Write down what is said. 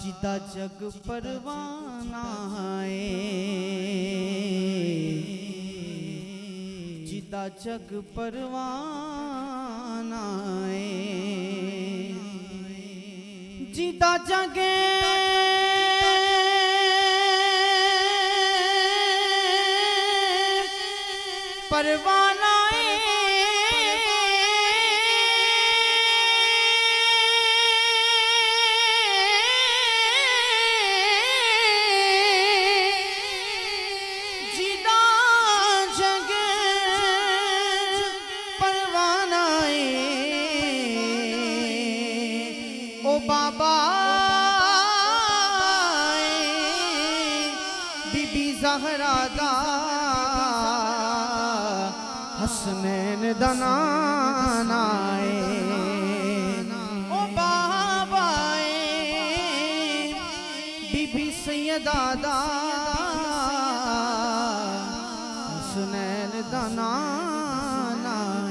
ਜਿਦਾ ਜਗ ਪਰਵਾਨਾ ਏ ਜਿਦਾ ਜਗ ਪਰਵਾਨਾ ਏ ਜਿਦਾ ਜਗੇ ਪਰਵਾਨਾ بابا، بی بی زہرا دا، حسنین دنان آئے او بابا بی بی سیدہ دا، حسنین دنان آئے